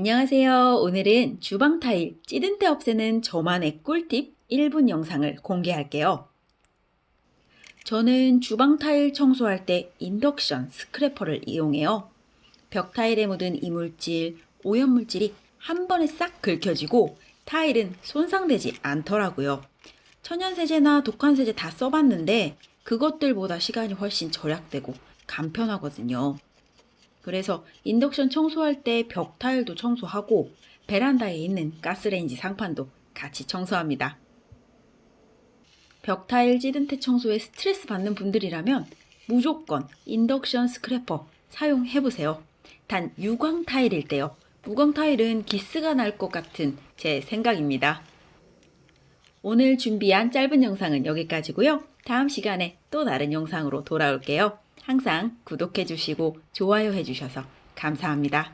안녕하세요. 오늘은 주방 타일 찌든 때 없애는 저만의 꿀팁 1분 영상을 공개할게요. 저는 주방 타일 청소할 때 인덕션 스크래퍼를 이용해요. 벽 타일에 묻은 이물질, 오염물질이 한 번에 싹 긁혀지고 타일은 손상되지 않더라고요. 천연세제나 독한세제 다 써봤는데 그것들보다 시간이 훨씬 절약되고 간편하거든요. 그래서 인덕션 청소할 때 벽 타일도 청소하고 베란다에 있는 가스레인지 상판도 같이 청소합니다. 벽 타일 찌든 때 청소에 스트레스 받는 분들이라면 무조건 인덕션 scraper 사용해보세요. 단 유광 타일일 때요. 무광 타일은 기스가 날 것 같은 제 생각입니다. 오늘 준비한 짧은 영상은 여기까지고요. 다음 시간에 또 다른 영상으로 돌아올게요. 항상 구독해주시고 좋아요 해주셔서 감사합니다.